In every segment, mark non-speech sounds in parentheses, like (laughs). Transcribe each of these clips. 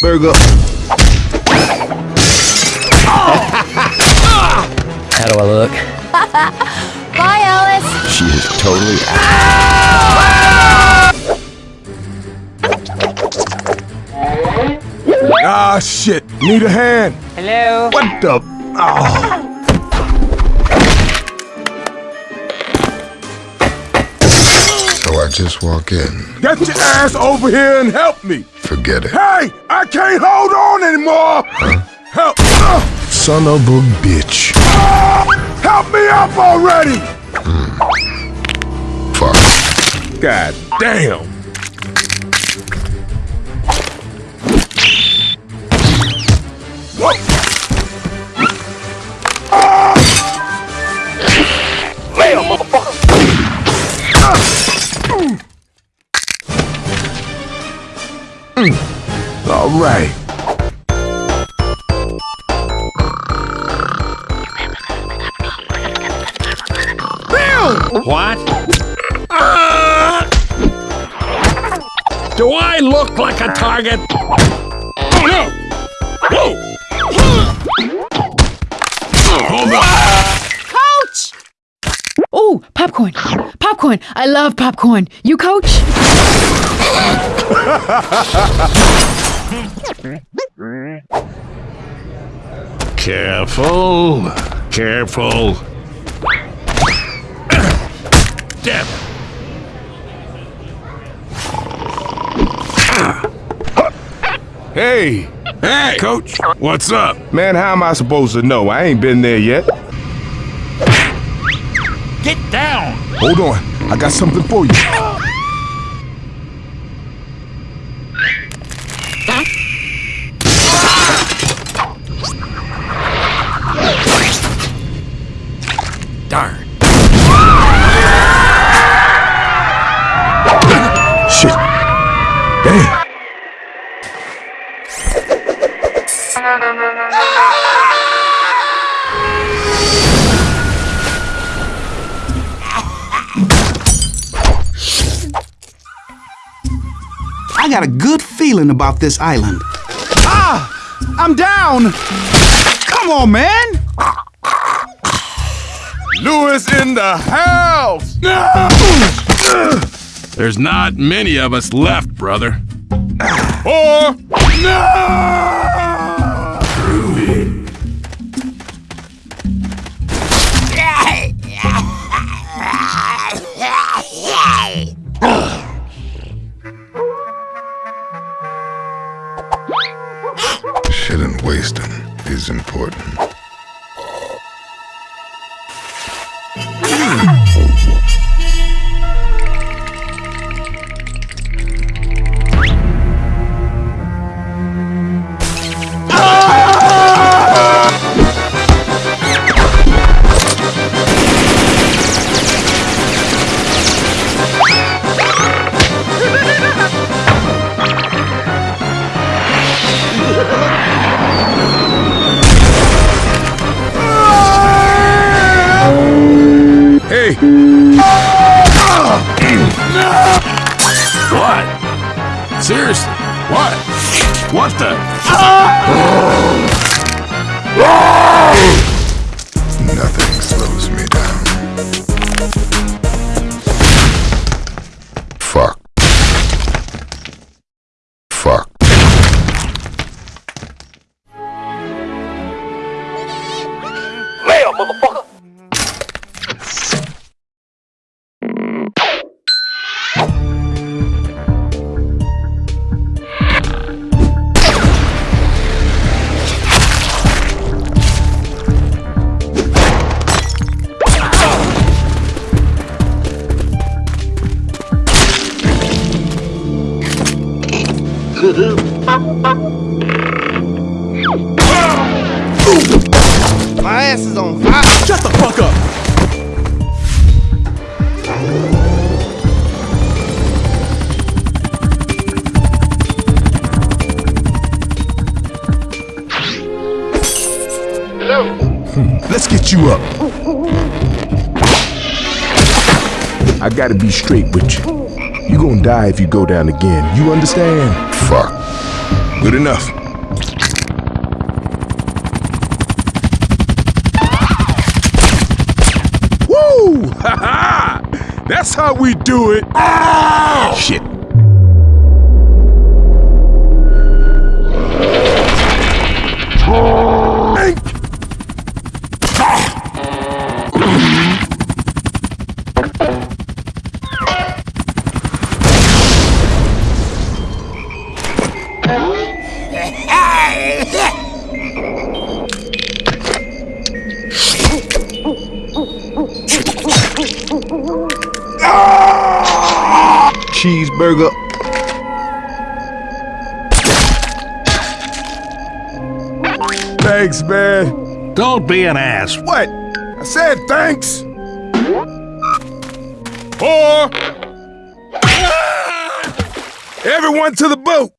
Burger. How do I look? (laughs) Bye, Alice. She is totally Ah, shit. Need a hand. Hello? What the? Oh. So I just walk in. Get your ass over here and help me. Forget it. Hey, I can't hold on anymore. Help. uh, Son of a bitch. Help me up already. Fuck. God damn. Whoa. Ah. (laughs) Mm. Mm. All right. What? Ah! Do I look like a target? Oh no! Whoa! Coach! Oh, popcorn. Popcorn. I love popcorn. You coach? Careful, careful. Damn. Hey, Hey, coach. What's up? man, how am I supposed to know? I ain't been there yet. Get down. Hold on. I got something for you. Damn. I got a good feeling about this island. Ah! I'm down! Come on, man! Lewis in the house. (laughs) There's not many of us left, brother. Or no. Shit wasting is important. What? Seriously? What? What the? My ass is on fire. Shut the fuck up. Hello. Let's get you up. I gotta be straight with you. You gonna die if you go down again. You understand? Fuck. Good enough. Woo! Ha ha! That's how we do it. Shit. Cheeseburger. Thanks, man. Don't be an ass. What? I said thanks. Or everyone to the boat.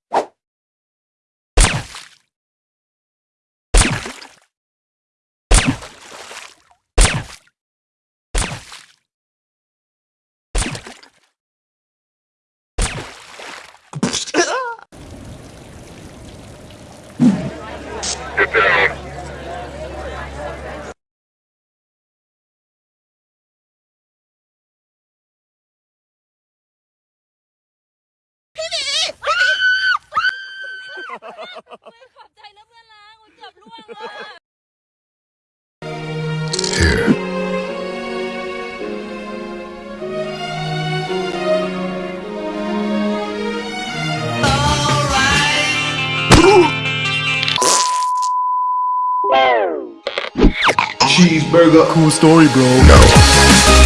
Cheeseburger. Cool story, bro. No.